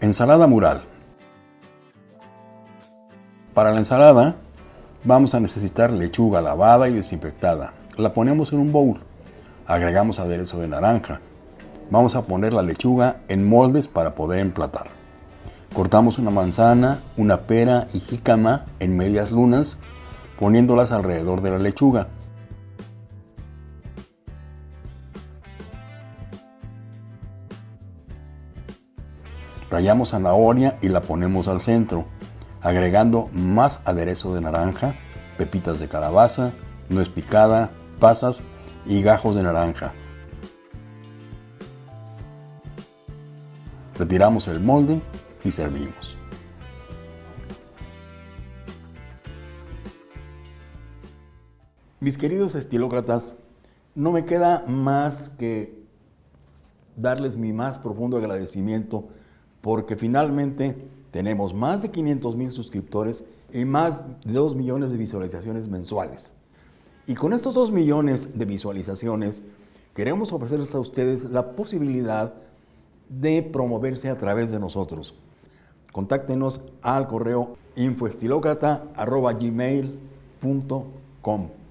Ensalada mural. Para la ensalada vamos a necesitar lechuga lavada y desinfectada. La ponemos en un bowl. Agregamos aderezo de naranja. Vamos a poner la lechuga en moldes para poder emplatar. Cortamos una manzana, una pera y jícama en medias lunas, poniéndolas alrededor de la lechuga. Rayamos zanahoria y la ponemos al centro, agregando más aderezo de naranja, pepitas de calabaza, nuez picada, pasas y gajos de naranja. Retiramos el molde y servimos. Mis queridos estilócratas, no me queda más que darles mi más profundo agradecimiento porque finalmente tenemos más de 500 mil suscriptores y más de 2 millones de visualizaciones mensuales. Y con estos 2 millones de visualizaciones, queremos ofrecerles a ustedes la posibilidad de promoverse a través de nosotros. Contáctenos al correo infoestilocrata.gmail.com